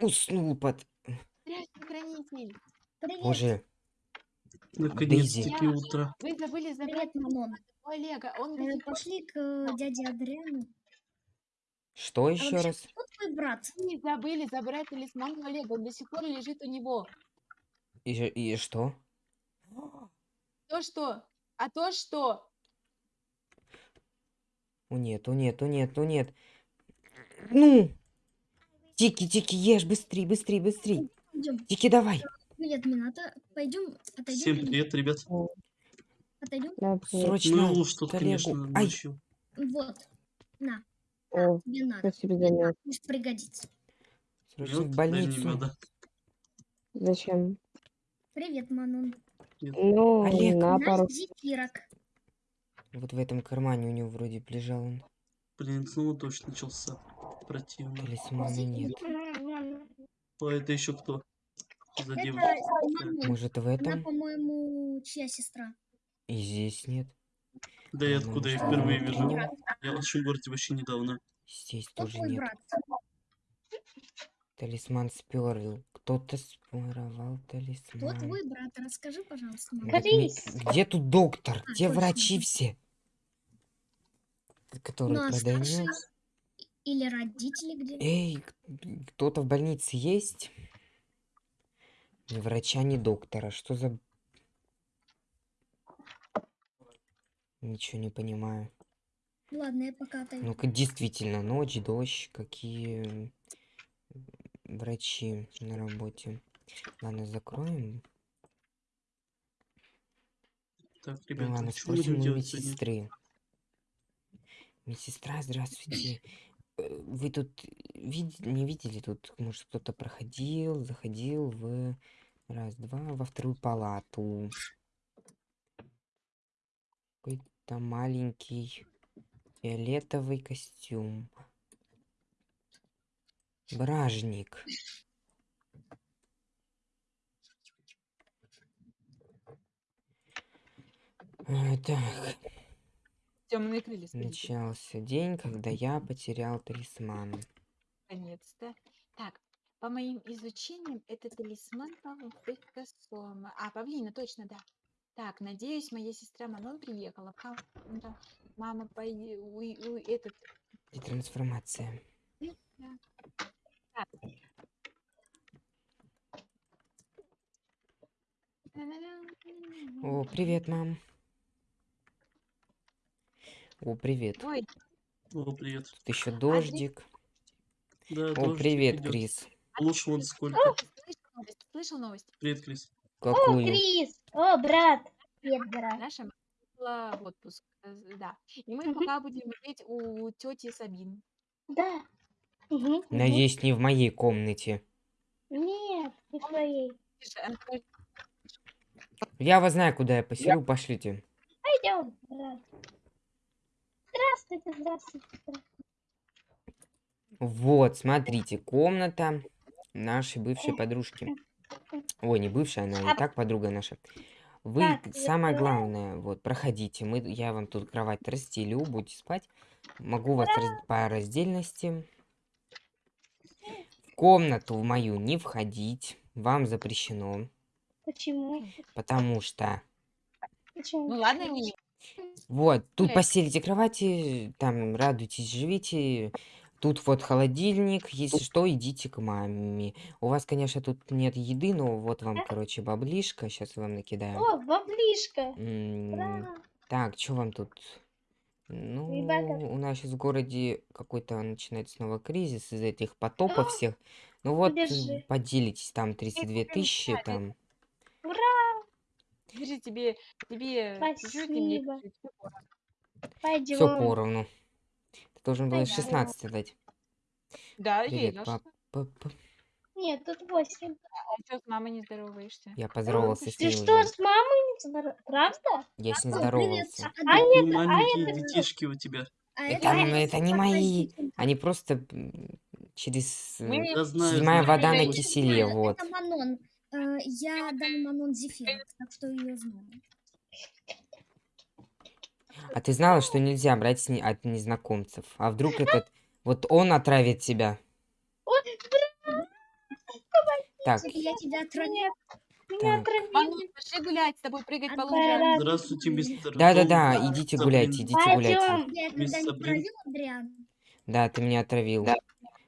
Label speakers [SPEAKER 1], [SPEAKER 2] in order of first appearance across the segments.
[SPEAKER 1] уснул под...
[SPEAKER 2] Здравствуй, хранитель.
[SPEAKER 3] Привет.
[SPEAKER 1] Боже,
[SPEAKER 4] Наконец-таки утро.
[SPEAKER 2] Вы забыли забрать
[SPEAKER 3] Привет, Мамон.
[SPEAKER 2] Олега. Он
[SPEAKER 3] Э, Пошли к э, дяде Адриану.
[SPEAKER 1] что
[SPEAKER 3] А
[SPEAKER 1] еще раз?
[SPEAKER 3] кто твой брат?
[SPEAKER 2] не забыли забрать талисман Олега. Он до сих пор лежит у него.
[SPEAKER 1] И, и что?
[SPEAKER 2] То что? А то что?
[SPEAKER 1] О нет, о нет, о нет, о нет. Ну! Тики, Тики, ешь, быстрей, быстрей, быстрей.
[SPEAKER 3] Идем.
[SPEAKER 1] Тики, давай.
[SPEAKER 3] Привет, Мината. Пойдем, отойдем.
[SPEAKER 4] Всем привет, ребят.
[SPEAKER 3] Отойдем.
[SPEAKER 5] Да, привет.
[SPEAKER 1] Срочно.
[SPEAKER 4] Ну, что-то,
[SPEAKER 1] коллегу.
[SPEAKER 4] конечно,
[SPEAKER 1] Ай,
[SPEAKER 4] ночью.
[SPEAKER 3] Вот. На,
[SPEAKER 5] О,
[SPEAKER 3] тебе надо.
[SPEAKER 5] спасибо за мед.
[SPEAKER 3] Пусть пригодится.
[SPEAKER 1] срочно в больницу.
[SPEAKER 5] Зачем?
[SPEAKER 3] Привет, Манон.
[SPEAKER 5] Ну,
[SPEAKER 1] Олег.
[SPEAKER 5] на пару.
[SPEAKER 3] зефирок.
[SPEAKER 1] Вот в этом кармане у него вроде лежал он.
[SPEAKER 4] Блин, снова дождь начался. Противно.
[SPEAKER 1] Талисмана нет.
[SPEAKER 4] О, это еще кто? За
[SPEAKER 3] Это. Манон.
[SPEAKER 1] Может в
[SPEAKER 3] Она,
[SPEAKER 1] этом?
[SPEAKER 3] по-моему, чья сестра?
[SPEAKER 1] И здесь нет.
[SPEAKER 4] Да и
[SPEAKER 1] Ладно,
[SPEAKER 4] откуда я
[SPEAKER 1] может,
[SPEAKER 4] впервые вижу? Я в вашем городе вообще недавно.
[SPEAKER 1] Здесь
[SPEAKER 3] Кто
[SPEAKER 1] тоже нет.
[SPEAKER 3] брат?
[SPEAKER 1] Талисман сперл. Кто-то своровал
[SPEAKER 3] Кто
[SPEAKER 1] талисман.
[SPEAKER 3] твой брат? Расскажи, пожалуйста,
[SPEAKER 1] так ми- Где тут доктор?
[SPEAKER 3] А,
[SPEAKER 1] Где
[SPEAKER 3] точно.
[SPEAKER 1] врачи все? Которые
[SPEAKER 3] Ну, а
[SPEAKER 1] продают.
[SPEAKER 3] Или родители где?
[SPEAKER 1] Эй, кто-то в больнице есть? Ни врача, ни доктора. Что за... Ничего не понимаю.
[SPEAKER 3] Ладно, я пока отойду.
[SPEAKER 1] Ну-ка, действительно, ночь, дождь, какие врачи на работе. Ладно, закроем.
[SPEAKER 4] Так,
[SPEAKER 1] Ну
[SPEAKER 4] ребята,
[SPEAKER 1] ладно,
[SPEAKER 4] что будем
[SPEAKER 1] спросим у медсестры. Медсестра, здравствуйте. Э, Вы тут вид- не видели тут, может, кто-то проходил, заходил в раз, два, во вторую палату. Какой-то маленький фиолетовый костюм. Бражник. Э, Так,
[SPEAKER 2] Темные крылья. скажите.
[SPEAKER 1] начался день, когда я потерял талисман.
[SPEAKER 2] Наконец-то. Так, по моим изучениям, это талисман Пикассо. А, павлина, точно, да. Так, надеюсь, моя сестра Манон приехала. Ха, да. Мама, пойди, уй, уй, этот...
[SPEAKER 1] И трансформация.
[SPEAKER 2] Так.
[SPEAKER 1] О, привет, мам. О, привет.
[SPEAKER 2] Ой,
[SPEAKER 4] О, привет.
[SPEAKER 1] Тут еще дождик.
[SPEAKER 4] Да,
[SPEAKER 1] О,
[SPEAKER 4] дождик
[SPEAKER 1] привет,
[SPEAKER 4] идет.
[SPEAKER 1] Крис.
[SPEAKER 4] Лучше вот сколько.
[SPEAKER 2] слышал новость? Слышал новость?
[SPEAKER 4] Привет, Крис.
[SPEAKER 1] Какую?
[SPEAKER 6] Крис! О, брат! Привет, брат.
[SPEAKER 2] Наша мама в отпуск. э, Да. И мы пока будем жить у тети Сабин.
[SPEAKER 6] Да. Мгм.
[SPEAKER 1] Надеюсь, не в моей комнате.
[SPEAKER 6] Нет, не.
[SPEAKER 2] Тише, она скажет,
[SPEAKER 1] Я вас знаю, куда я поселю, пошлите.
[SPEAKER 6] Пойдем, брат. Здравствуйте, здравствуйте.
[SPEAKER 1] Вот, смотрите, комната нашей бывшей подружки. Ой, не бывшая, она и так подруга наша. Вы,
[SPEAKER 6] Так,
[SPEAKER 1] самое главное, вот, проходите. Мы, я вам тут кровать расстелю, будете спать. Могу вас раз- по раздельности. В комнату в мою не входить. Вам запрещено.
[SPEAKER 6] Почему?
[SPEAKER 1] Потому что...
[SPEAKER 6] Почему?
[SPEAKER 2] Ну ладно, не.
[SPEAKER 1] Вот, тут
[SPEAKER 2] Блядь.
[SPEAKER 1] постелите кровати, там радуйтесь, живите. Тут вот холодильник, если что, идите к маме. У вас, конечно, тут нет еды, но вот вам, короче, баблишка. Сейчас вам накидаю.
[SPEAKER 6] О, баблишка.
[SPEAKER 1] М. Так, что вам тут? Ну,
[SPEAKER 6] Ребята.
[SPEAKER 1] у нас сейчас в городе какой-то начинается снова кризис из этих потопов всех. Ну вот, поделитесь, там 32 тысячи, там.
[SPEAKER 2] Держи тебе, тебе чуть-чуть, мне.
[SPEAKER 6] Пойдем.
[SPEAKER 1] Все поровну. Ты должен был
[SPEAKER 6] Пойдем.
[SPEAKER 1] 16 дать.
[SPEAKER 2] Да.
[SPEAKER 1] Пап-
[SPEAKER 6] Нет, тут восемь.
[SPEAKER 2] А что с мамой не здороваешься?
[SPEAKER 1] Я поздоровался с
[SPEAKER 6] Ты
[SPEAKER 1] ней
[SPEAKER 6] что,
[SPEAKER 1] уже.
[SPEAKER 6] с мамой не здоров- Правда?
[SPEAKER 1] Я с ней здоровался.
[SPEAKER 3] А,
[SPEAKER 6] А нет, а это
[SPEAKER 4] детишки у тебя.
[SPEAKER 3] а
[SPEAKER 1] Это, это не мои. Они просто через...
[SPEAKER 2] Мы
[SPEAKER 1] э, Седьмая
[SPEAKER 4] знаю.
[SPEAKER 1] вода на киселе,
[SPEAKER 3] Это
[SPEAKER 1] вот.
[SPEAKER 3] Манон. Э, Я дам Манон зефир, так что ее знаю.
[SPEAKER 1] А ты знала, что нельзя брать с не- от незнакомцев? А вдруг этот... Вот он отравит тебя? Так,
[SPEAKER 3] я тебя отравлю,
[SPEAKER 6] Нет, меня отравили.
[SPEAKER 2] Пошли гулять, с тобой прыгать по лужам.
[SPEAKER 4] Здравствуйте, мистер.
[SPEAKER 1] да-да-да, идите гуляйте, идите гуляйте.
[SPEAKER 6] Пойдем.
[SPEAKER 3] отравил,
[SPEAKER 1] Да, ты меня отравил.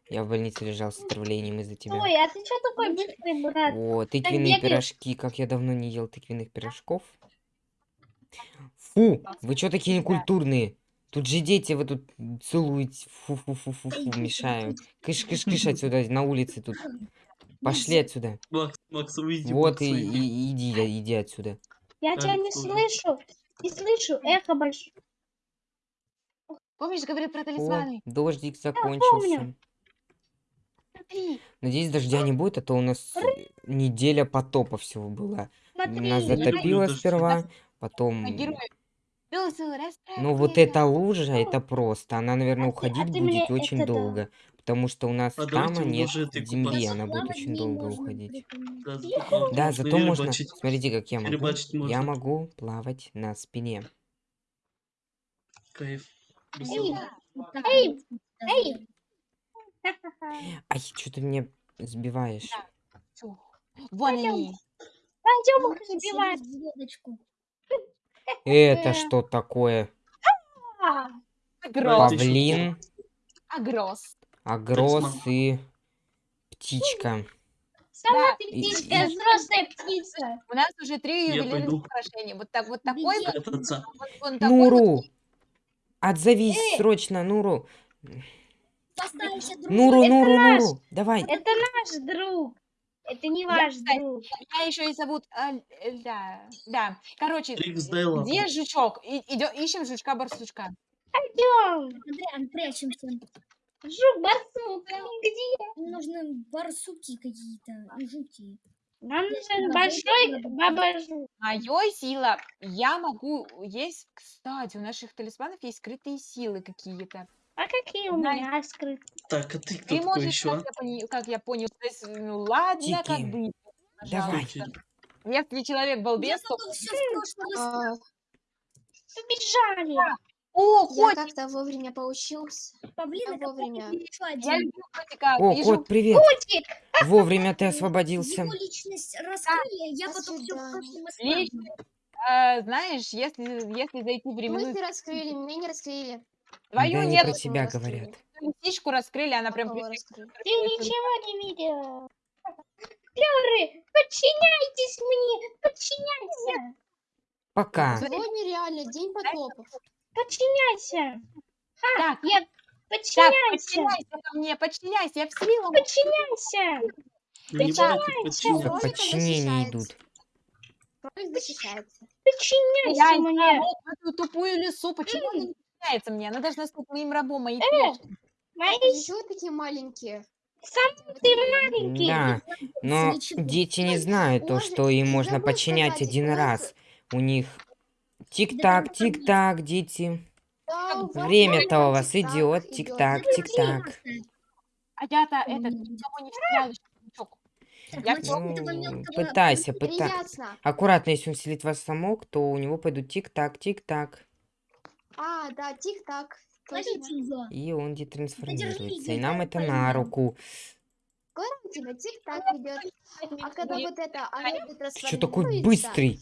[SPEAKER 1] Я в больнице лежал с отравлением из-за тебя.
[SPEAKER 6] Ой, а ты что такой быстрый, брат?
[SPEAKER 1] О, тыквенные пирожки. Как я давно не ел тыквенных пирожков. Фу, вы что такие некультурные? Тут же дети, вы тут целуете. Фу-фу-фу-фу-фу, мешаю. Кыш-кыш-кыш отсюда, на улице тут. Пошли отсюда.
[SPEAKER 4] Макс, Макс, выйди,
[SPEAKER 1] Вот и, и- иди, иди отсюда.
[SPEAKER 6] Я
[SPEAKER 4] А,
[SPEAKER 6] тебя не слышу. Не слышу. Эхо большое.
[SPEAKER 2] Помнишь, говорил про
[SPEAKER 1] О,
[SPEAKER 2] талисманы?
[SPEAKER 1] дождик закончился.
[SPEAKER 2] Смотри.
[SPEAKER 1] Надеюсь, дождя не будет, а то у нас неделя потопа всего была.
[SPEAKER 6] Смотри.
[SPEAKER 1] Нас затопило
[SPEAKER 4] дождь.
[SPEAKER 1] сперва,
[SPEAKER 2] А
[SPEAKER 1] потом...
[SPEAKER 2] расправь
[SPEAKER 1] Ну вот эта лужа, это просто. Она, наверное,
[SPEAKER 6] А а
[SPEAKER 1] уходить будет очень долго. Потому что у нас
[SPEAKER 4] А
[SPEAKER 1] там нет земли, она будет очень долго
[SPEAKER 3] можно,
[SPEAKER 1] уходить.
[SPEAKER 4] Да, зато можно.
[SPEAKER 1] Смотрите, как я могу. Я могу плавать на спине.
[SPEAKER 4] Кайф.
[SPEAKER 6] Эй, эй.
[SPEAKER 1] Ай, что ты меня сбиваешь?
[SPEAKER 2] Всё. Вон они.
[SPEAKER 6] Пойдем их сбивать.
[SPEAKER 1] Это
[SPEAKER 6] Э.
[SPEAKER 1] что такое?
[SPEAKER 2] Агрос.
[SPEAKER 1] Павлин,
[SPEAKER 2] Агрос.
[SPEAKER 1] агрос и птичка.
[SPEAKER 6] Сама ты
[SPEAKER 1] И-
[SPEAKER 6] птичка,
[SPEAKER 1] и-
[SPEAKER 6] взрослая птица.
[SPEAKER 2] У нас уже три ювелирных украшения. Вот так вот такой вот.
[SPEAKER 1] Нуру! Отзовись
[SPEAKER 6] Э.
[SPEAKER 1] срочно, Нуру!
[SPEAKER 3] Поставишь друг
[SPEAKER 1] Нуру,
[SPEAKER 6] это
[SPEAKER 1] Нуру,
[SPEAKER 6] наш.
[SPEAKER 1] Нуру! Давай!
[SPEAKER 6] Это наш друг. Это не ваш
[SPEAKER 2] кстати,
[SPEAKER 6] друг.
[SPEAKER 2] Меня еще и зовут... а, да, да. Короче, где жучок? И- идё- ищем жучка-барсучка.
[SPEAKER 6] Пойдем.
[SPEAKER 3] Адриан, прячемся.
[SPEAKER 6] Жук, барсук, где?
[SPEAKER 3] Нужны барсуки какие-то жуки.
[SPEAKER 6] Нам нужен большой баба жук.
[SPEAKER 2] Моей сила, я могу... Есть, кстати, у наших талисманов есть скрытые силы какие-то.
[SPEAKER 6] А какие у
[SPEAKER 2] Знаешь-
[SPEAKER 6] меня скрыты?
[SPEAKER 4] Так, а ты кто
[SPEAKER 2] Ты
[SPEAKER 4] такой
[SPEAKER 2] можешь,
[SPEAKER 4] еще?
[SPEAKER 2] как я, пони- как я понял, то есть, ну ладно, как
[SPEAKER 1] Тики,
[SPEAKER 2] бы.
[SPEAKER 1] давай.
[SPEAKER 2] пожалуйста. Если человек балбес, то...
[SPEAKER 3] Все прошлого
[SPEAKER 7] А,
[SPEAKER 6] Побежали.
[SPEAKER 2] О,
[SPEAKER 7] Я
[SPEAKER 2] котик!
[SPEAKER 7] как-то вовремя поучился.
[SPEAKER 3] павлина,
[SPEAKER 7] Я вовремя.
[SPEAKER 3] еще
[SPEAKER 2] Я
[SPEAKER 3] один.
[SPEAKER 2] люблю котика.
[SPEAKER 1] О,
[SPEAKER 2] Вижу,
[SPEAKER 1] кот, привет!
[SPEAKER 6] Котик.
[SPEAKER 1] Вовремя ты освободился.
[SPEAKER 3] Его личность раскрыли, я
[SPEAKER 7] До
[SPEAKER 3] потом все в
[SPEAKER 7] свидания.
[SPEAKER 3] прошлом
[SPEAKER 2] а, знаешь, если, если зайти в
[SPEAKER 7] Мы
[SPEAKER 2] временную...
[SPEAKER 7] не раскрыли, меня не раскрыли.
[SPEAKER 2] Твою
[SPEAKER 1] Да не
[SPEAKER 2] нет,
[SPEAKER 1] про тебя
[SPEAKER 7] раскрыли?
[SPEAKER 1] говорят.
[SPEAKER 2] лисичку раскрыли, она прям...
[SPEAKER 6] Ты ничего не видел. Пёры, подчиняйтесь мне, подчиняйся,
[SPEAKER 1] Пока.
[SPEAKER 7] Сегодня реально день потопов.
[SPEAKER 6] подчиняйся.
[SPEAKER 2] Так,
[SPEAKER 6] Я
[SPEAKER 2] так,
[SPEAKER 6] подчиняйся,
[SPEAKER 2] подчиняйся ко мне, подчиняйся, я в силу.
[SPEAKER 6] подчиняйся.
[SPEAKER 7] Кролика
[SPEAKER 1] подчинение
[SPEAKER 7] защищается.
[SPEAKER 1] идут.
[SPEAKER 7] Кролик защищается.
[SPEAKER 6] Подчиняйся
[SPEAKER 2] Я
[SPEAKER 6] мне.
[SPEAKER 2] вот эту тупую лису, почему не подчиняется мне? Она должна стать моим рабом, моей
[SPEAKER 6] Э. Мои
[SPEAKER 7] Чего вы такие маленькие?
[SPEAKER 6] сам ты маленький.
[SPEAKER 1] Да, но дети не знают то, что им можно подчинять
[SPEAKER 7] сказать,
[SPEAKER 1] один раз. У них тик-так, тик-так, дети. Время-то у вас идет, тик-так, тик-так.
[SPEAKER 2] А я-то этот, никого не стрелял еще, Я
[SPEAKER 1] Ну, пытайся, пытайся. Аккуратно, если он селит вас в замок, то у него пойдут тик-так, тик-так.
[SPEAKER 7] А, да, тик-так.
[SPEAKER 1] И он детрансформируется. И нам это на руку.
[SPEAKER 7] Тебя тик-так идет. А когда вот это
[SPEAKER 1] Ты что такой
[SPEAKER 7] трансформируется,
[SPEAKER 1] быстрый?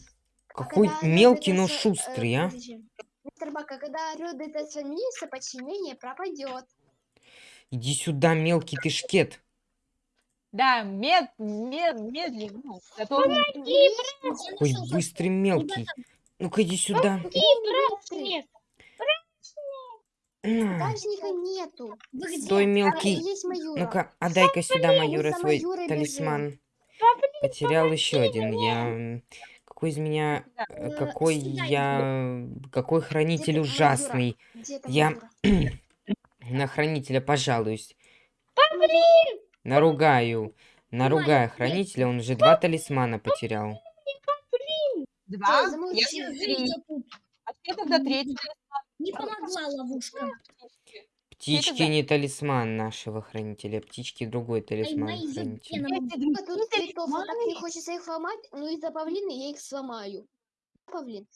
[SPEAKER 7] а
[SPEAKER 1] Какой мелкий, но
[SPEAKER 7] э,
[SPEAKER 1] шустрый, а?
[SPEAKER 7] Мистер Бак, а когда орёт детрансформируется, подчинение пропадет.
[SPEAKER 1] Иди сюда, мелкий ты шкет.
[SPEAKER 2] Да, мед, мед, медленно. ну, зато
[SPEAKER 1] Какой быстрый мелкий. Ну-ка иди сюда.
[SPEAKER 6] Нет,
[SPEAKER 7] Дальника нету.
[SPEAKER 3] Где?
[SPEAKER 1] Стой,
[SPEAKER 7] А,
[SPEAKER 1] мелкий.
[SPEAKER 7] Маюра.
[SPEAKER 1] Ну-ка, отдай-ка сюда,
[SPEAKER 7] за
[SPEAKER 1] свой талисман. Потерял еще один. Я... Какой из меня... э,
[SPEAKER 3] Э,
[SPEAKER 1] Какой я... Какой хранитель ужасный. Я-? На хранителя пожалуюсь. Наругаю. Наругаю хранителя, он уже два талисмана потерял.
[SPEAKER 2] два, я три. А где тогда третий?
[SPEAKER 3] Не помогла ловушка.
[SPEAKER 1] Птички не талисман нашего хранителя, птички другой
[SPEAKER 3] Ай,
[SPEAKER 1] талисман
[SPEAKER 3] мои
[SPEAKER 1] хранителя.
[SPEAKER 7] так не хочется их ломать, ну из-за павлина я их сломаю. Павлин.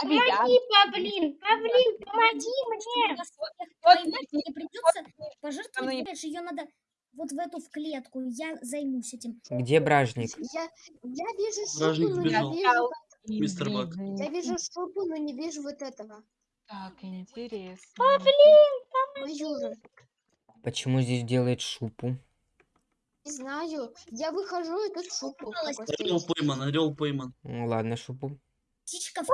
[SPEAKER 6] Помоги, Павлин, Павлин, помоги мне.
[SPEAKER 3] Мне придется пожертвовать, понимаешь, ее надо вот в эту в клетку. Я займусь этим.
[SPEAKER 1] Где бражник?
[SPEAKER 7] Я, я вижу шубу,
[SPEAKER 4] Вражник
[SPEAKER 7] но не вижу...
[SPEAKER 4] Мистер Бак.
[SPEAKER 7] Я вижу шубу, но не вижу вот этого.
[SPEAKER 2] Так, интересно.
[SPEAKER 7] Майора.
[SPEAKER 1] Почему здесь делает шупу?
[SPEAKER 7] Не знаю. Я выхожу, и тут стоит.
[SPEAKER 4] Орел пойман, орел пойман.
[SPEAKER 1] Ну, ладно, шупу.
[SPEAKER 3] Птичка в.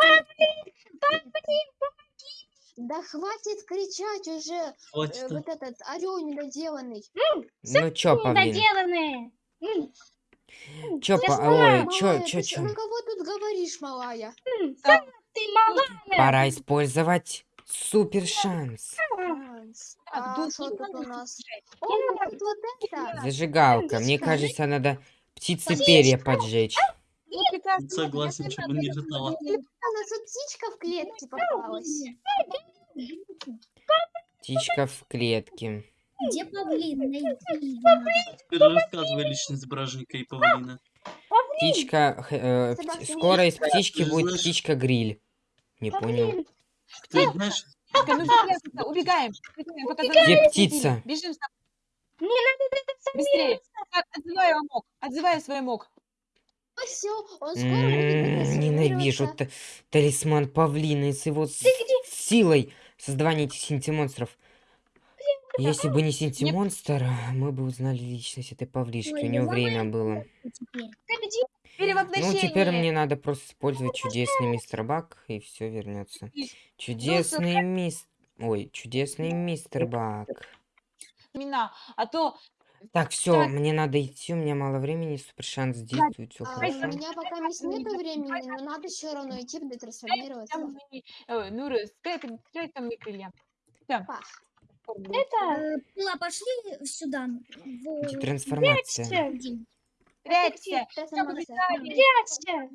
[SPEAKER 7] Да хватит кричать уже. э,
[SPEAKER 4] Хватит. а.
[SPEAKER 7] вот этот орел недоделанный.
[SPEAKER 1] Ну чё, павлин?
[SPEAKER 6] Недоделанные. М,
[SPEAKER 1] Чё, па... Ой, чё, чё,
[SPEAKER 7] ты чё-
[SPEAKER 1] чё?
[SPEAKER 7] На кого тут говоришь, малая?
[SPEAKER 6] Ты малая.
[SPEAKER 1] Пора использовать супер шанс.
[SPEAKER 2] Так,
[SPEAKER 7] А
[SPEAKER 2] тут
[SPEAKER 7] что
[SPEAKER 2] не
[SPEAKER 7] тут
[SPEAKER 2] надо
[SPEAKER 7] у нас?
[SPEAKER 2] слушать.
[SPEAKER 7] О, вот вот это.
[SPEAKER 1] Зажигалка. Мне кажется, надо птицы перья поджечь.
[SPEAKER 4] Согласен, чтобы не летала.
[SPEAKER 7] Тут птичка в клетке попалась.
[SPEAKER 1] Птичка в клетке.
[SPEAKER 3] Где павлин? Найди.
[SPEAKER 4] Теперь рассказывай личность бражника и павлина.
[SPEAKER 1] Птичка... э, Скоро из птички будет птичка-гриль. Не понял.
[SPEAKER 4] Ты знаешь,
[SPEAKER 2] ну убегаем.
[SPEAKER 1] Где птица?
[SPEAKER 2] Бежим с
[SPEAKER 6] Не надо это
[SPEAKER 2] Быстрее. Отзывай амок. Отзывай свой мок.
[SPEAKER 7] Все, он скоро будет
[SPEAKER 1] Ненавижу талисман павлина с его силой создавания этих синтимонстров. Если бы не синтимонстр, мы бы узнали личность этой павлишки.
[SPEAKER 3] Ой,
[SPEAKER 1] У него
[SPEAKER 3] ломай
[SPEAKER 1] время было.
[SPEAKER 3] Теперь.
[SPEAKER 1] Ну, теперь мне надо просто использовать чудесный мистер Бак, и все вернется. Чудесный мистер... Ой, чудесный мистер Бак.
[SPEAKER 2] Имена. А то
[SPEAKER 1] Так, все,
[SPEAKER 2] Так.
[SPEAKER 1] мне надо идти, у меня мало времени, супер шанс действует, все
[SPEAKER 7] А,
[SPEAKER 1] хорошо.
[SPEAKER 7] у меня пока есть нету времени, но надо все равно идти, будет трансформироваться.
[SPEAKER 2] э, Ну, как там не крылья? Всё.
[SPEAKER 6] Это.
[SPEAKER 3] Э, Пила, пошли сюда. В...
[SPEAKER 1] Трансформация?
[SPEAKER 6] Прячься.
[SPEAKER 2] Прячься.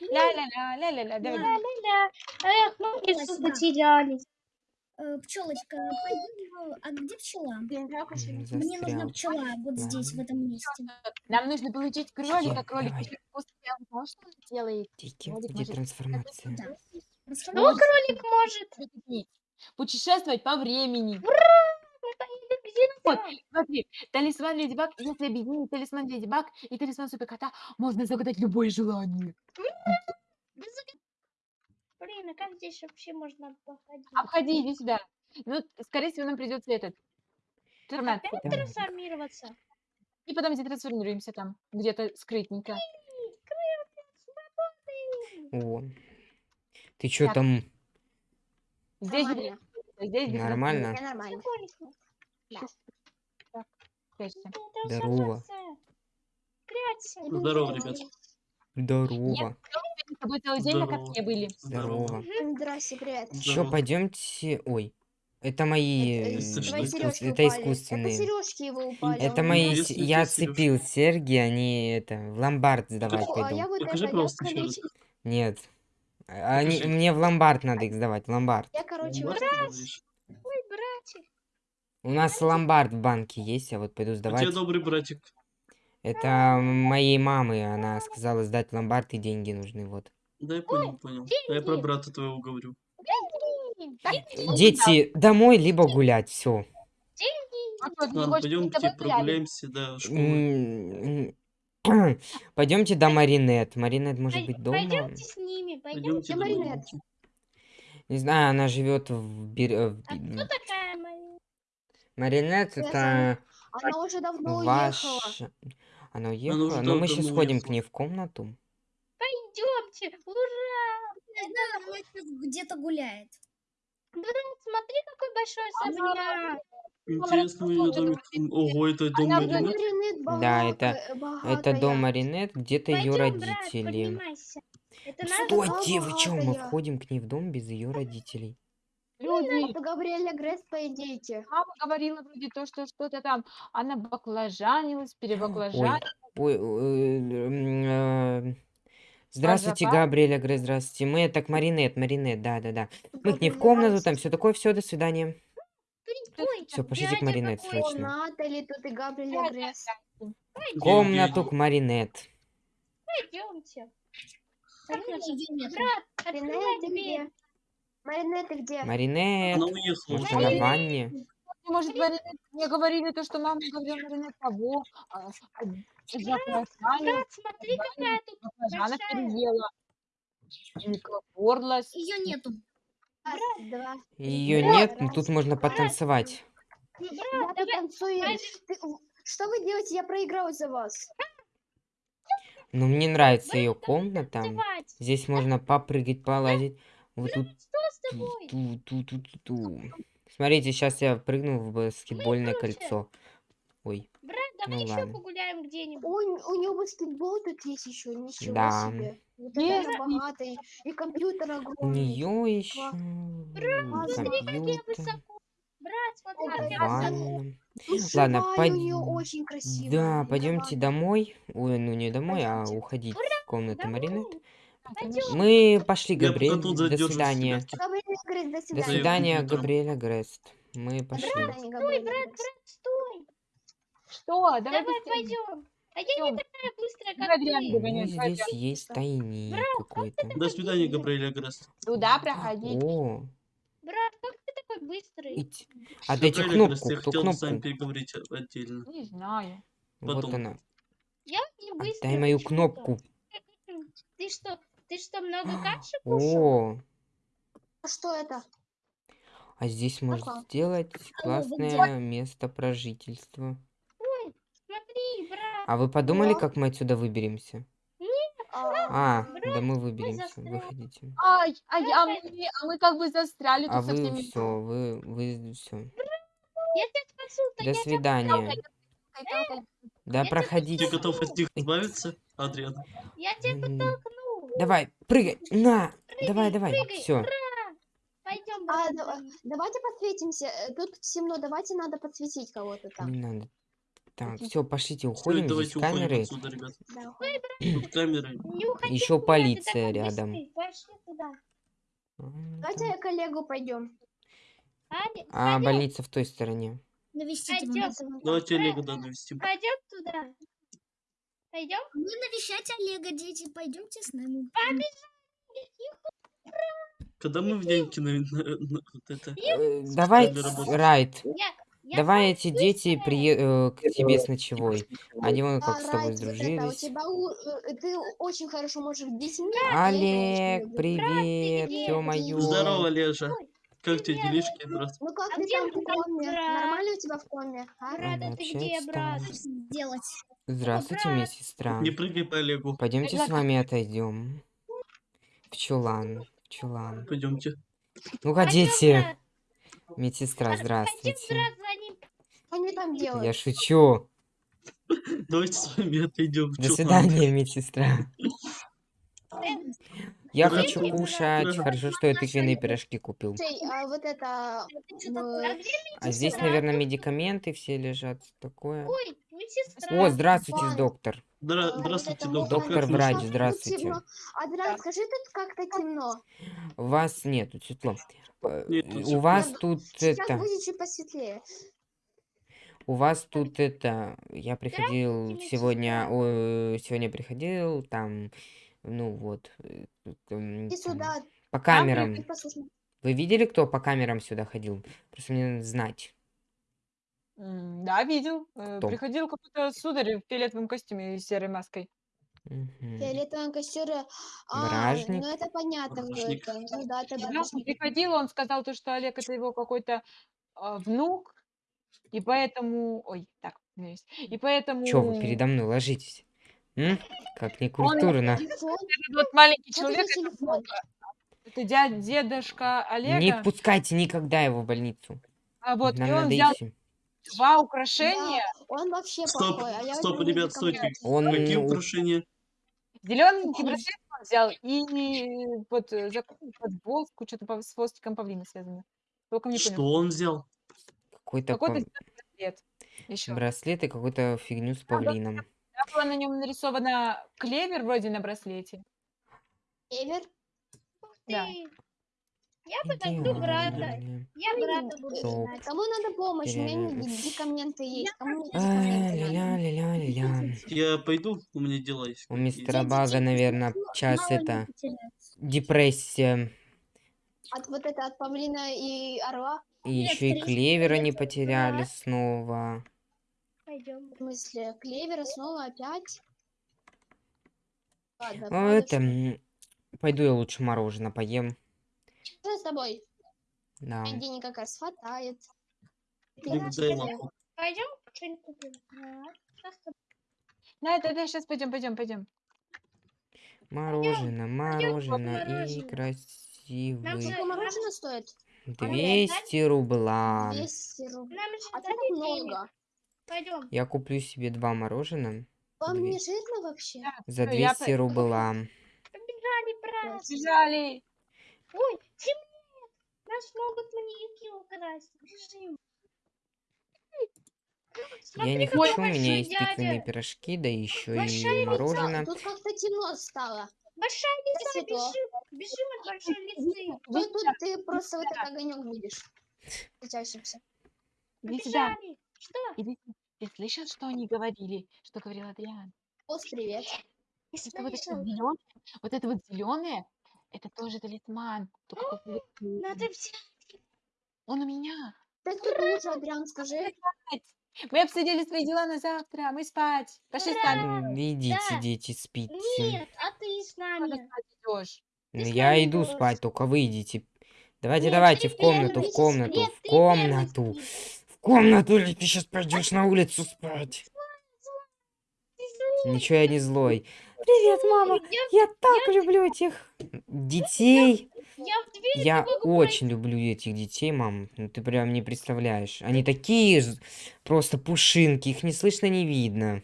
[SPEAKER 2] Ля-ля-ля, ля-ля-ля.
[SPEAKER 6] Эх, мы в лесу потерялись.
[SPEAKER 3] Пчелочка, пойдем. в- А где пчела? Мне нужна пчела вот здесь, в этом месте.
[SPEAKER 2] Нам нужно получить кролика, кролик вкусный. Он делает?
[SPEAKER 1] Тики,
[SPEAKER 2] Кролик
[SPEAKER 1] где
[SPEAKER 2] может-
[SPEAKER 1] трансформация?
[SPEAKER 6] Ну, кролик может.
[SPEAKER 2] Путешествовать по времени.
[SPEAKER 6] Где
[SPEAKER 2] Вот, смотри, талисман Леди Баг, если объединить талисман Леди Баг и талисман Супер Кота, можно загадать любое желание.
[SPEAKER 6] Блин, а как здесь вообще можно походить?
[SPEAKER 2] Обходи, иди сюда. Ну, скорее всего, нам придется этот. Трансформация.
[SPEAKER 6] Опять трансформироваться?
[SPEAKER 2] И потом затрансформируемся там, где-то скрытненько.
[SPEAKER 1] О, ты чё
[SPEAKER 2] Так.
[SPEAKER 1] там?
[SPEAKER 2] Здесь,
[SPEAKER 7] Нормально.
[SPEAKER 2] здесь без
[SPEAKER 1] Нормально?
[SPEAKER 7] Нормально.
[SPEAKER 1] Здорово.
[SPEAKER 6] Прячься.
[SPEAKER 4] здорово, ребят.
[SPEAKER 1] Здорово.
[SPEAKER 2] С тобой целый день на
[SPEAKER 4] Здорово.
[SPEAKER 2] катке были.
[SPEAKER 1] Здорово.
[SPEAKER 7] Здрасте, привет.
[SPEAKER 4] Здорово.
[SPEAKER 1] пойдемте. Ой, это мои
[SPEAKER 7] Это
[SPEAKER 1] искус- Это искусственные.
[SPEAKER 7] Это сережки его упали.
[SPEAKER 1] Это мои.
[SPEAKER 4] Интересно,
[SPEAKER 1] Я
[SPEAKER 4] какие серёжки?
[SPEAKER 1] цепил серьги, они это в ломбард сдавать
[SPEAKER 7] а
[SPEAKER 1] пойду.
[SPEAKER 7] я вот
[SPEAKER 4] Покажи,
[SPEAKER 7] это, я,
[SPEAKER 4] раз.
[SPEAKER 7] короче,
[SPEAKER 1] Нет. А Они, мне в ломбард надо их сдавать, в ломбард.
[SPEAKER 7] я, короче.
[SPEAKER 6] Ой, братик.
[SPEAKER 1] У нас ломбард в банке есть, я вот пойду
[SPEAKER 4] тебя
[SPEAKER 1] сдавать.
[SPEAKER 4] добрый братик.
[SPEAKER 1] Это моей мамы, она сказала сдать ломбард и деньги нужны, вот.
[SPEAKER 4] Да, я понял, понял. А я про
[SPEAKER 6] деньги.
[SPEAKER 4] брата твоего говорю.
[SPEAKER 1] Дети, домой, либо гулять, все.
[SPEAKER 2] А ты не
[SPEAKER 4] Ладно,
[SPEAKER 2] хочешь,
[SPEAKER 4] пойдем
[SPEAKER 2] мы с тобой гуляли?
[SPEAKER 4] прогуляемся до школы.
[SPEAKER 1] Пойдемте до Маринет. Маринет может быть дома.
[SPEAKER 6] Пойдемте с ними, пойдемте.
[SPEAKER 4] Домой.
[SPEAKER 7] Маринет.
[SPEAKER 1] Не знаю, она живет в, Бир- э,
[SPEAKER 6] А кто такая?
[SPEAKER 1] Маринет.
[SPEAKER 7] Я
[SPEAKER 1] Это
[SPEAKER 7] Она уже давно уехала.
[SPEAKER 1] ваша. Она уехала.
[SPEAKER 4] уже
[SPEAKER 1] Но мы
[SPEAKER 4] давно
[SPEAKER 1] сейчас сходим к
[SPEAKER 4] уехала.
[SPEAKER 1] ней в комнату.
[SPEAKER 6] Пойдемте. Ура!
[SPEAKER 3] Да, она где-то гуляет.
[SPEAKER 6] Смотри, какой большой особняк.
[SPEAKER 4] Интересно, ее домик. Ого, это дом Маринет?
[SPEAKER 1] Да, это- Это
[SPEAKER 7] богатая.
[SPEAKER 1] дом Маринет, где-то ее родители.
[SPEAKER 6] Это
[SPEAKER 1] Стойте, вы чё, мы входим к ней в дом без ее родителей.
[SPEAKER 2] Люди,
[SPEAKER 7] Это Габриэля Гресс, по идее.
[SPEAKER 2] мама говорила вроде то, что что-то там, она баклажанилась, перебаклажанилась.
[SPEAKER 1] Ой, э, м, э, Здравствуйте. Габриэля, Грей, здравствуйте. Мы это к Маринет, Маринет, да-да-да. Мы к ней в комнату,
[SPEAKER 7] Гресс.
[SPEAKER 1] там все такое, все, до свидания. Все, пошлите к Маринет срочно.
[SPEAKER 7] Натали, тут и.
[SPEAKER 1] В комнату к Маринет.
[SPEAKER 6] Пойдемте.
[SPEAKER 7] Маринет, где? Маринет, ты где?
[SPEAKER 1] Маринет,
[SPEAKER 4] Она уехала.
[SPEAKER 1] может, она в ванне?
[SPEAKER 2] может, Марина, мне говорили то, что мама говорила Марина того, а, а,
[SPEAKER 6] Брат, смотри, какая тут большая.
[SPEAKER 2] переела. Горлась.
[SPEAKER 3] Ее нету.
[SPEAKER 1] Ее нет, но
[SPEAKER 7] раз.
[SPEAKER 1] тут можно потанцевать.
[SPEAKER 6] Ну,
[SPEAKER 7] Я Ты- Что вы делаете? Я проиграл за вас.
[SPEAKER 1] Но мне нравится ее комната. Здесь можно попрыгать, полазить. Вот тут
[SPEAKER 6] Что с тобой?
[SPEAKER 1] ту ту ту ту ту Смотрите, сейчас я прыгну в баскетбольное кольцо. Ой,
[SPEAKER 6] Брат, давай
[SPEAKER 1] Ну
[SPEAKER 6] еще
[SPEAKER 1] ладно.
[SPEAKER 6] погуляем где-нибудь.
[SPEAKER 7] У, у него баскетбол тут есть еще. Ничего
[SPEAKER 1] Да.
[SPEAKER 7] себе. Вот
[SPEAKER 2] Нет.
[SPEAKER 7] богатый. И компьютер
[SPEAKER 1] у
[SPEAKER 7] огромный.
[SPEAKER 1] нее еще
[SPEAKER 7] смотри,
[SPEAKER 6] Как я высоко. Брат, смотри, как я высоко.
[SPEAKER 1] Ладно,
[SPEAKER 7] у нее очень красивая.
[SPEAKER 1] Да, пойдемте домой. Ой, ну не домой, а
[SPEAKER 7] Пойдёмте.
[SPEAKER 1] уходить в комнату
[SPEAKER 6] Домой.
[SPEAKER 1] Маринет.
[SPEAKER 6] Пойдем.
[SPEAKER 1] Мы пошли, Габриэль. До свидания.
[SPEAKER 7] Габриэль говорит, до
[SPEAKER 1] До
[SPEAKER 7] свидания.
[SPEAKER 1] свидания,
[SPEAKER 4] утром.
[SPEAKER 1] Габриэля Грест. Мы пошли.
[SPEAKER 7] До свидания, Габриэль.
[SPEAKER 6] Брат, брат, стой.
[SPEAKER 2] Что? Давай,
[SPEAKER 6] Давай пойдем. А я не такая быстрая,
[SPEAKER 2] Давай,
[SPEAKER 6] как ты.
[SPEAKER 1] Ну, здесь есть тайник какой-то.
[SPEAKER 4] До свидания, Габриэль Агрест.
[SPEAKER 2] Туда проходить.
[SPEAKER 1] О,
[SPEAKER 6] Брат, как ты такой быстрый?
[SPEAKER 1] ить. Отдайте
[SPEAKER 4] Габриэль Агрест,
[SPEAKER 1] кнопку.
[SPEAKER 4] я
[SPEAKER 1] Кто
[SPEAKER 4] хотел с вами
[SPEAKER 1] кнопку?
[SPEAKER 4] переговорить отдельно.
[SPEAKER 2] Не знаю.
[SPEAKER 1] Вот
[SPEAKER 4] потом.
[SPEAKER 1] она.
[SPEAKER 6] Я не быстрый.
[SPEAKER 1] Дай мою кнопку.
[SPEAKER 6] Ты что, ты что, много каши кушал?
[SPEAKER 1] О,
[SPEAKER 7] А что это?
[SPEAKER 1] а здесь можно сделать классное место про жительство.
[SPEAKER 6] Смотри, брат.
[SPEAKER 1] А вы подумали,
[SPEAKER 7] Да.
[SPEAKER 1] как мы отсюда выберемся?
[SPEAKER 7] А,
[SPEAKER 1] А, да мы выберемся.
[SPEAKER 6] застряли.
[SPEAKER 1] Выходите.
[SPEAKER 2] Ай, ай, а мы, а мы как бы застряли
[SPEAKER 1] А
[SPEAKER 2] тут со
[SPEAKER 1] вы
[SPEAKER 2] всеми.
[SPEAKER 1] все, вы, вы все.
[SPEAKER 6] Я
[SPEAKER 1] До
[SPEAKER 6] я
[SPEAKER 1] свидания. Да
[SPEAKER 4] Ты
[SPEAKER 1] проходите.
[SPEAKER 4] готов от них избавиться, Адриан?
[SPEAKER 6] Я тебя подтолкну.
[SPEAKER 1] Давай, прыгай. На. Давай, давай.
[SPEAKER 6] прыгай,
[SPEAKER 1] Все.
[SPEAKER 6] Пойдем,
[SPEAKER 7] а,
[SPEAKER 6] брат.
[SPEAKER 7] да- давайте подсветимся. Э, Тут темно, давайте надо подсветить кого-то там.
[SPEAKER 1] Не надо. Так, все, пошлите,
[SPEAKER 4] Всё,
[SPEAKER 1] уходим. Здесь
[SPEAKER 4] давайте уходим
[SPEAKER 1] камеры.
[SPEAKER 4] отсюда, ребят.
[SPEAKER 7] Да.
[SPEAKER 4] Тут камеры.
[SPEAKER 1] Еще полиция рядом.
[SPEAKER 6] Пошли туда.
[SPEAKER 1] А,
[SPEAKER 7] Давайте
[SPEAKER 1] там.
[SPEAKER 7] я коллегу пойдем.
[SPEAKER 1] А, больница в той стороне.
[SPEAKER 3] Навестите.
[SPEAKER 4] Давайте Олега да, навестим.
[SPEAKER 6] пойдем туда. Пойдем?
[SPEAKER 3] Мы навещать Олега, дети. Пойдемте с нами.
[SPEAKER 4] Когда мы в няньке на, на- на- вот это...
[SPEAKER 1] Э, Давай. Райт.
[SPEAKER 6] Я
[SPEAKER 1] Давай эти дети прие- э, к тебе с ночевой. Они вон как
[SPEAKER 7] А,
[SPEAKER 1] с тобой
[SPEAKER 7] у
[SPEAKER 1] сдружились.
[SPEAKER 7] э, ты очень хорошо можешь детьми.
[SPEAKER 1] Олег, привет, ё-моё.
[SPEAKER 4] Здорово, Лежа. Как тебе делишки, брат?
[SPEAKER 7] Ну как
[SPEAKER 6] А
[SPEAKER 7] ты там в коме? Нормально у тебя в коме? А?
[SPEAKER 6] Брат,
[SPEAKER 1] Она
[SPEAKER 6] а ты где, брат?
[SPEAKER 3] Делать.
[SPEAKER 1] Здравствуйте,
[SPEAKER 6] брат.
[SPEAKER 1] медсестра.
[SPEAKER 4] Не прыгай по Олегу.
[SPEAKER 1] Пойдемте с вами отойдем. В чулан. В чулан.
[SPEAKER 4] Пойдемте.
[SPEAKER 1] Ну ходите.
[SPEAKER 6] брат.
[SPEAKER 1] Здравствуйте,
[SPEAKER 7] они там делают?
[SPEAKER 1] Я шучу.
[SPEAKER 4] Давайте с вами отойдем.
[SPEAKER 1] До свидания, медсестра. Я хочу кушать. Хорошо, что я тыквенные пирожки купил.
[SPEAKER 7] А ну,
[SPEAKER 6] А
[SPEAKER 1] здесь, наверное, медикаменты все лежат. Такое. О, здравствуйте, доктор.
[SPEAKER 7] А,
[SPEAKER 4] Здравствуйте, доктор.
[SPEAKER 1] Доктор врач, здравствуйте.
[SPEAKER 7] Адран, скажи, тут как-то темно.
[SPEAKER 1] У вас нету светло. Э, У вас тут это. У вас тут это. Я приходил сегодня. о, Сегодня приходил там. Ну вот. э, там,
[SPEAKER 7] сюда.
[SPEAKER 1] По камерам. Вы видели, кто по камерам сюда ходил? Просто мне надо знать.
[SPEAKER 2] Да, видел. Э,
[SPEAKER 1] Кто?
[SPEAKER 2] Приходил какой-то сударь в фиолетовом костюме и серой маской.
[SPEAKER 1] Мгм.
[SPEAKER 7] Фиолетовые костюры. А,
[SPEAKER 1] Бражник.
[SPEAKER 7] ну это понятно,
[SPEAKER 4] Бражник.
[SPEAKER 7] это. Ну да, это бражник.
[SPEAKER 2] приходил, он сказал то, что Олег это его какой-то а, внук, и поэтому... Ой, так, извиняюсь. И поэтому...
[SPEAKER 1] Чё вы передо мной ложитесь? М? Как некультурно.
[SPEAKER 2] Этот вот маленький человек, это, внук, это дядя, дедушка Олега.
[SPEAKER 1] Не пускайте никогда его в больницу.
[SPEAKER 2] а вот, и
[SPEAKER 1] Нам
[SPEAKER 2] он
[SPEAKER 1] надо
[SPEAKER 2] взял
[SPEAKER 1] идти.
[SPEAKER 2] два украшения.
[SPEAKER 7] Он вообще
[SPEAKER 4] Стоп,
[SPEAKER 7] плохой, а я
[SPEAKER 4] стоп, ребят, стойте.
[SPEAKER 1] Он
[SPEAKER 4] Какие украшения?
[SPEAKER 2] Зелененький браслет он взял и вот э, за подвозку, что-то по- с хвостиком павлина связано. Только не
[SPEAKER 4] Что
[SPEAKER 2] понял.
[SPEAKER 4] он взял?
[SPEAKER 1] Какой-то
[SPEAKER 2] браслет. Еще.
[SPEAKER 1] браслет и какую-то фигню с павлином.
[SPEAKER 2] Там было на нем нарисовано клевер вроде на браслете.
[SPEAKER 7] Север.
[SPEAKER 6] Ух
[SPEAKER 2] Да.
[SPEAKER 6] ты. Я подожду брата. Я брата буду знать.
[SPEAKER 7] Кому надо помощь? У меня медикаменты есть.
[SPEAKER 1] А? Ля-ля-ля-ля-ля.
[SPEAKER 4] Я пойду, у меня дела есть.
[SPEAKER 1] У мистера Бага, наверное,
[SPEAKER 3] ли
[SPEAKER 1] это депрессия.
[SPEAKER 7] От вот это, от павлина и орла?
[SPEAKER 3] Сколько
[SPEAKER 1] И еще и
[SPEAKER 3] 300
[SPEAKER 1] клевера не потеряли снова.
[SPEAKER 6] Пойдем.
[SPEAKER 7] В смысле, клевера снова опять? Ладно, надо
[SPEAKER 1] это... Пойду я лучше мороженое поем.
[SPEAKER 7] Что с тобой?
[SPEAKER 1] Да.
[SPEAKER 7] Денег как раз хватает.
[SPEAKER 6] Пойдем что-нибудь купим. А, что с тобой?
[SPEAKER 2] Да, да, да, сейчас пойдем, пойдем, пойдем.
[SPEAKER 1] Мороженое, мороженое и красивый.
[SPEAKER 7] Сколько мороженое стоит?
[SPEAKER 1] 200 рубла.
[SPEAKER 7] 200 рублей.
[SPEAKER 6] Нам же
[SPEAKER 7] А так много.
[SPEAKER 6] Пойдем.
[SPEAKER 1] Я куплю себе два мороженого
[SPEAKER 7] Вам не жирно вообще?
[SPEAKER 1] за
[SPEAKER 2] Ну, я
[SPEAKER 1] 200
[SPEAKER 2] по-
[SPEAKER 1] рубла.
[SPEAKER 6] Побежали, брат.
[SPEAKER 2] Бежали.
[SPEAKER 6] Ой, темнеет. Нас могут маньяки украсть. Бежим.
[SPEAKER 1] Я не хочу, у меня есть
[SPEAKER 6] дядя.
[SPEAKER 1] пирожки, да еще и мороженое.
[SPEAKER 7] Тут как-то темно стало.
[SPEAKER 6] Большая лиса, бежим. Бежим от большой лисы.
[SPEAKER 7] Тут, тут ты просто вот этот огонек видишь.
[SPEAKER 2] Сюда.
[SPEAKER 6] Побежали. Что?
[SPEAKER 2] Ты слышал, что они говорили? Что говорил Адриан?
[SPEAKER 7] Ос, привет.
[SPEAKER 2] Что вот это зеленое, вот это вот зеленое, это тоже талисман. Только
[SPEAKER 6] Надо взять.
[SPEAKER 2] Он у меня.
[SPEAKER 7] Так тут лучше, Адриан, скажи.
[SPEAKER 2] Мы обсудили свои дела на завтра. Мы спать. Пошли спать.
[SPEAKER 1] М, Идите,
[SPEAKER 6] да.
[SPEAKER 1] идите, спите.
[SPEAKER 6] Нет, а ты с
[SPEAKER 2] Куда
[SPEAKER 6] нами.
[SPEAKER 2] спать идешь?
[SPEAKER 1] Ну,
[SPEAKER 6] с
[SPEAKER 1] я
[SPEAKER 6] нами
[SPEAKER 1] иду спать, только вы идите. Давайте,
[SPEAKER 6] Нет,
[SPEAKER 1] давайте,
[SPEAKER 6] ты
[SPEAKER 1] в комнату,
[SPEAKER 6] первый.
[SPEAKER 1] в комнату, в
[SPEAKER 6] ты первый
[SPEAKER 1] комнату. В комнату, или ты сейчас пойдешь на улицу спать. Ничего, я не злой. Привет, мама.
[SPEAKER 6] Я,
[SPEAKER 1] Я так люблю этих детей.
[SPEAKER 6] я в дверь
[SPEAKER 1] Я
[SPEAKER 6] могу
[SPEAKER 1] очень люблю этих детей, мам. Ну ты прям не представляешь. Они такие ж- просто пушинки, их не слышно, не видно.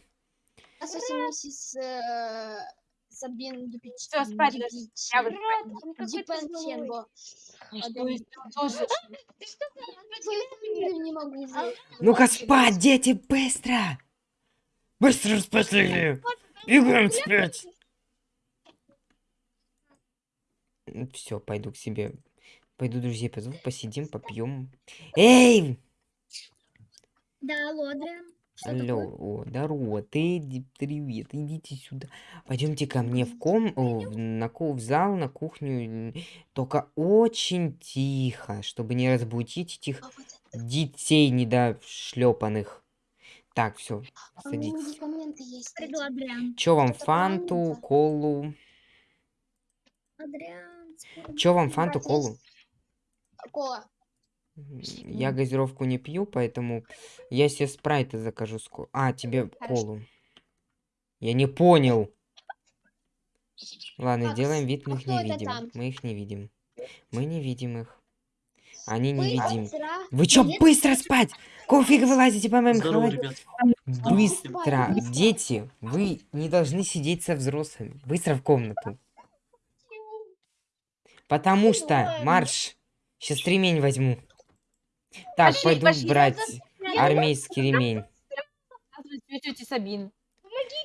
[SPEAKER 7] Миссис э, Сабин
[SPEAKER 2] спать. Я вот
[SPEAKER 1] Ну-ка спать, дети, быстро! Быстро спать, Лили! Бегаем спать! Все, пойду к себе. Пойду друзей позову, посидим, попьем. Эй!
[SPEAKER 3] Да, алло, Адриан. Что
[SPEAKER 1] Алло, о, здорово, Тедди, привет, идите сюда. Пойдемте ко мне в ком, о, в- на в зал, на кухню, только очень тихо, чтобы не разбудить этих
[SPEAKER 7] А
[SPEAKER 1] детей недошлепанных. Так, все,
[SPEAKER 7] а
[SPEAKER 1] садитесь. Чё вам, фанту, колу?
[SPEAKER 3] Скоро
[SPEAKER 1] Чё вам, фанту, колу?
[SPEAKER 7] Кола.
[SPEAKER 1] Я газировку не пью, поэтому я себе спрайта закажу. ско- А, тебе
[SPEAKER 2] Хорошо.
[SPEAKER 1] колу. Я не понял. Ладно,
[SPEAKER 7] Так,
[SPEAKER 1] делаем вид, мы
[SPEAKER 7] а
[SPEAKER 1] их не видим.
[SPEAKER 7] там?
[SPEAKER 1] Мы их не видим. Мы не видим их. Они невидимы.
[SPEAKER 7] вчера
[SPEAKER 1] Вы чё, быстро спать? Какого фига вы лазите по моим
[SPEAKER 4] Здорово, ребят.
[SPEAKER 1] Быстро! Дети, вы не должны сидеть со взрослыми. Быстро в комнату. Потому что, марш, сейчас ремень возьму. Так,
[SPEAKER 2] Пошли,
[SPEAKER 1] пойду
[SPEAKER 2] пошли,
[SPEAKER 1] брать
[SPEAKER 6] я
[SPEAKER 1] армейский ремень.
[SPEAKER 2] Сабин.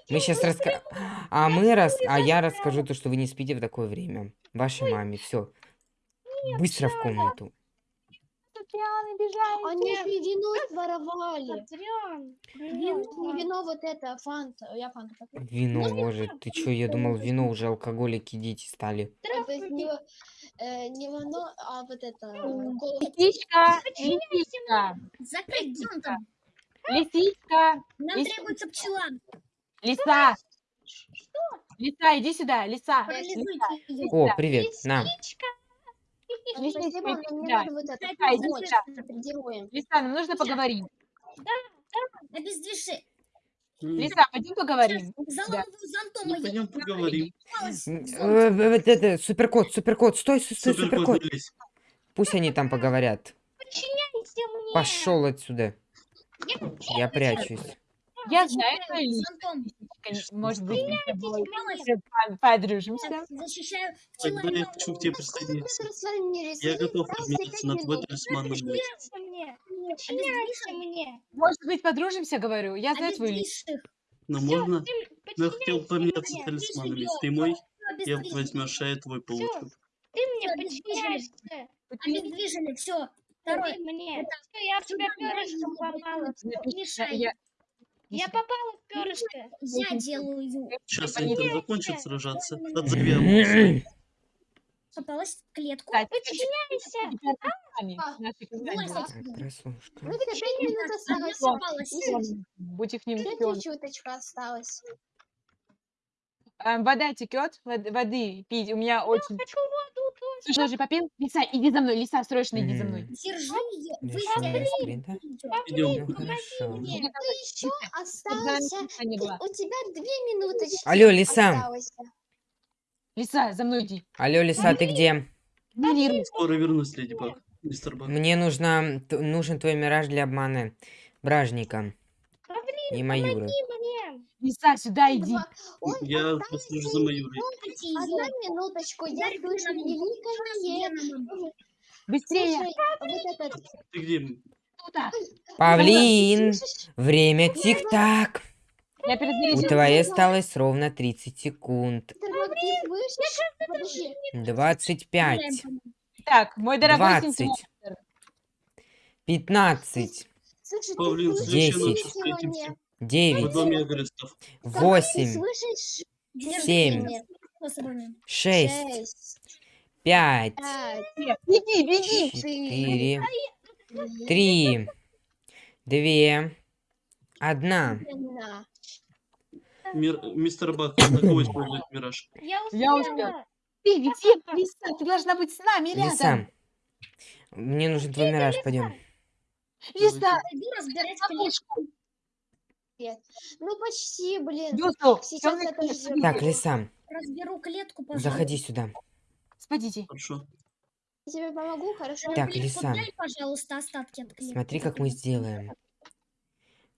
[SPEAKER 1] Мы сейчас раска... А мы рас... А я расскажу то, что вы не спите в такое время. Вашей маме, все. Быстро в комнату.
[SPEAKER 2] Адриан, бежали.
[SPEAKER 7] Они же вино своровали.
[SPEAKER 6] Адриан.
[SPEAKER 7] Не вино, вот это, фанта. Я фанту попью.
[SPEAKER 1] Вино, боже, ты чё, я думал, вино уже алкоголики дети стали.
[SPEAKER 7] Ну, То есть не, э, не вино, а вот это, э.
[SPEAKER 2] Лисичка, лисичка,
[SPEAKER 3] там.
[SPEAKER 2] лисичка,
[SPEAKER 3] Нам требуется пчела.
[SPEAKER 2] лиса. Лиса, иди сюда, лиса.
[SPEAKER 3] Ее.
[SPEAKER 1] О, привет, на.
[SPEAKER 2] Лисичка,
[SPEAKER 7] Героем.
[SPEAKER 2] Лиса, нам нужно поговорить.
[SPEAKER 3] Обездвижи.
[SPEAKER 4] М,
[SPEAKER 2] Лиса, пойдем поговорим.
[SPEAKER 3] Зонтом
[SPEAKER 4] Ну, пойдем поговорим.
[SPEAKER 1] М, э, Вот это, суперкот, суперкот, стой, стой, стой,
[SPEAKER 4] Суперкот.
[SPEAKER 1] Пусть они там поговорят. Пошел отсюда. Я прячусь.
[SPEAKER 2] Я знаю
[SPEAKER 3] Зонтом.
[SPEAKER 2] Может быть, мы с тобой
[SPEAKER 6] Подчиняйся мне.
[SPEAKER 2] подружимся.
[SPEAKER 3] Защищаю
[SPEAKER 4] Тогда я хочу к тебе присоединиться. Я готов обменяться на твой талисман на мой.
[SPEAKER 2] Может быть, подружимся, говорю. Я знаю.
[SPEAKER 3] Обездвижь их.
[SPEAKER 4] Но можно? Но я хотел поменяться талисманами. Ты мой, я возьмешь, а я твой получу.
[SPEAKER 6] Ты мне подчиняешься.
[SPEAKER 3] Обездвижили. Все. Второй.
[SPEAKER 6] Мне. Я в тебя перышком попала.
[SPEAKER 3] Мешай.
[SPEAKER 2] Я-
[SPEAKER 6] попала в перышко.
[SPEAKER 3] Я делаю.
[SPEAKER 4] Сейчас они там закончат сражаться. Отзови Амуса.
[SPEAKER 3] Попалась в клетку.
[SPEAKER 6] Подчиняйся.
[SPEAKER 7] А,
[SPEAKER 1] прослушка.
[SPEAKER 7] Ну,
[SPEAKER 3] семь.
[SPEAKER 2] Будь их
[SPEAKER 7] чуточку осталось.
[SPEAKER 2] А, Вода текет, воды пить. У меня очень...
[SPEAKER 6] Хочу.
[SPEAKER 2] Слушай, ты уже попил? Лиса, иди за мной, Лиса, срочно иди за мной.
[SPEAKER 3] Держи.
[SPEAKER 4] Идем.
[SPEAKER 1] Ну хорошо.
[SPEAKER 6] мне.
[SPEAKER 2] Мной.
[SPEAKER 7] Еще остался... ты-. У тебя две минуточки
[SPEAKER 1] Алло, Лиса.
[SPEAKER 2] Лиса, за мной иди.
[SPEAKER 1] Алло, Лиса, ты где?
[SPEAKER 4] Скоро вернусь, Леди Баг.
[SPEAKER 1] Мне нужно, т- нужен твой мираж для обмана бражника и Маюры.
[SPEAKER 2] Лиса, сюда иди.
[SPEAKER 4] Я послежу за Маюрой.
[SPEAKER 7] Одна минуточку, я слышу великое...
[SPEAKER 2] Быстрее!
[SPEAKER 4] Ты где?
[SPEAKER 1] Павлин, время тик-так. У твоей осталось ровно 30 секунд. 25.
[SPEAKER 2] Так, мой дорогой
[SPEAKER 1] 20. 15.
[SPEAKER 7] 10
[SPEAKER 1] девять,
[SPEAKER 7] восемь,
[SPEAKER 1] семь,
[SPEAKER 7] шесть, пять,
[SPEAKER 1] четыре,
[SPEAKER 7] три,
[SPEAKER 1] две,
[SPEAKER 7] одна.
[SPEAKER 4] Мистер Бак, на кого использует Мираж?
[SPEAKER 6] Я успела.
[SPEAKER 2] Я
[SPEAKER 6] успела.
[SPEAKER 2] Ты где, Лиса? Ты должна быть с нами рядом.
[SPEAKER 1] Лиса, мне нужен твой Мираж, пойдем.
[SPEAKER 2] Лиса,
[SPEAKER 3] разбирать книжку
[SPEAKER 2] ловушку.
[SPEAKER 7] Ну почти, блин.
[SPEAKER 2] Дюсу,
[SPEAKER 7] Сейчас я тоже заберу.
[SPEAKER 1] Так, Лиса,
[SPEAKER 3] Разберу клетку, пожалуйста.
[SPEAKER 1] заходи сюда.
[SPEAKER 2] Спадите.
[SPEAKER 4] Хорошо.
[SPEAKER 7] Я тебе помогу, хорошо?
[SPEAKER 1] Так,
[SPEAKER 3] Клетку
[SPEAKER 1] Лиса.
[SPEAKER 3] дай, пожалуйста, остатки от клетки.
[SPEAKER 1] Смотри, как мы сделаем.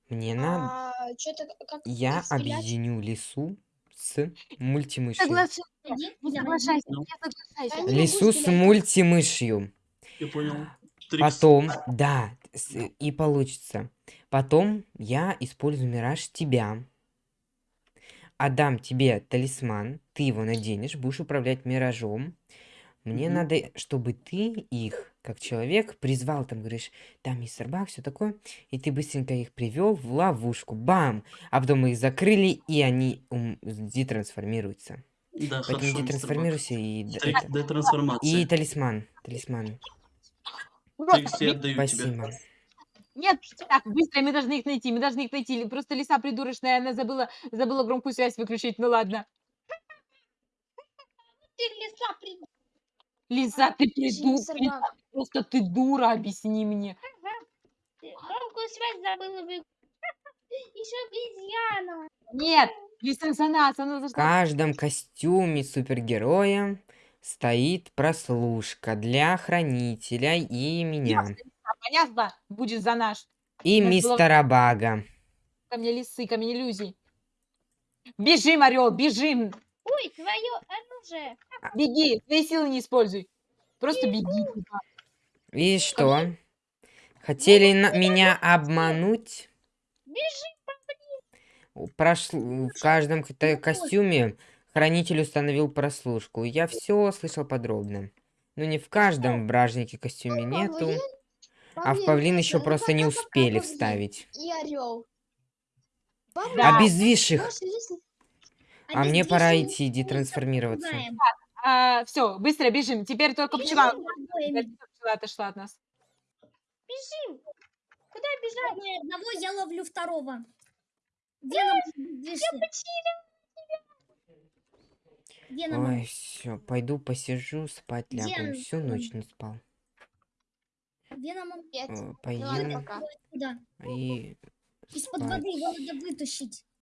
[SPEAKER 1] Мне надо...
[SPEAKER 7] А, чё-то как
[SPEAKER 1] Я
[SPEAKER 7] стрелять?
[SPEAKER 1] объединю лису с мультимышью.
[SPEAKER 2] Соглашайся.
[SPEAKER 3] Иди,
[SPEAKER 2] Не
[SPEAKER 3] я
[SPEAKER 2] соглашайся. Не соглашайся.
[SPEAKER 7] Я не
[SPEAKER 1] Лису с мультимышью.
[SPEAKER 4] Я понял. Трикс.
[SPEAKER 1] Потом, да, и получится. Потом я использую мираж тебя. Отдам тебе талисман, ты его наденешь, будешь управлять миражом. Мне
[SPEAKER 4] Мгм.
[SPEAKER 1] надо, чтобы ты их, как человек, призвал, там, говоришь, там мистер Бак, все такое, и ты быстренько их привел в ловушку, бам! А потом мы их закрыли, и они ум- детрансформируются.
[SPEAKER 4] Да,
[SPEAKER 1] Поэтому
[SPEAKER 4] хорошо,
[SPEAKER 1] детрансформируйся и... д-. И талисман, талисман.
[SPEAKER 2] Вот,
[SPEAKER 4] Трикс, я отдаю тебе.
[SPEAKER 1] Спасибо.
[SPEAKER 2] Нет, так, быстро, мы должны их найти, мы должны их найти. Просто лиса придурочная, она забыла, забыла громкую связь выключить. Ну ладно.
[SPEAKER 6] Ты лиса
[SPEAKER 2] ты
[SPEAKER 7] Подожди,
[SPEAKER 2] приду,
[SPEAKER 7] мистер Баг.
[SPEAKER 2] просто ты дура, объясни мне.
[SPEAKER 6] Громкую связь забыла вы. Еще обезьяна.
[SPEAKER 2] Нет, лиса за нас, она
[SPEAKER 1] В
[SPEAKER 2] должна...
[SPEAKER 1] каждом костюме супергероя стоит прослушка для хранителя и меня.
[SPEAKER 2] А, Понятно? Будет за наш.
[SPEAKER 1] И
[SPEAKER 2] нас было-
[SPEAKER 1] мистера Бага.
[SPEAKER 2] Ко мне лисы, ко мне иллюзий. Бежим, орел, бежим.
[SPEAKER 6] Ой, твое оружие.
[SPEAKER 2] Беги, свои силы не используй. Просто беги.
[SPEAKER 1] И что? Хотели на- меня обмануть? У- Прошл- В каждом костюме хранитель установил прослушку. Я все слышал подробно. Ну не в каждом бражнике костюме нету.
[SPEAKER 7] Павлин?
[SPEAKER 1] А в павлин еще
[SPEAKER 7] ну
[SPEAKER 1] просто не успели
[SPEAKER 7] Павлин
[SPEAKER 1] вставить.
[SPEAKER 7] И орел.
[SPEAKER 2] Да.
[SPEAKER 1] Их.
[SPEAKER 7] Можешь лис-
[SPEAKER 1] А мне пора идти детрансформироваться.
[SPEAKER 3] Пугаем.
[SPEAKER 2] А, все, быстро бежим. Теперь только пчела. Пчела отошла от нас.
[SPEAKER 6] Бежим. Куда бежать?
[SPEAKER 3] Одного я ловлю второго. Веном движься. Веном.
[SPEAKER 1] Ой, все, пойду посижу, спать лягу.
[SPEAKER 3] Где
[SPEAKER 1] Всю ночь не спал.
[SPEAKER 3] Веном.
[SPEAKER 7] Нет.
[SPEAKER 1] Э,
[SPEAKER 7] Ну ладно,
[SPEAKER 1] Поем
[SPEAKER 7] пока.
[SPEAKER 1] И
[SPEAKER 3] Из-под воды его надо вытащить.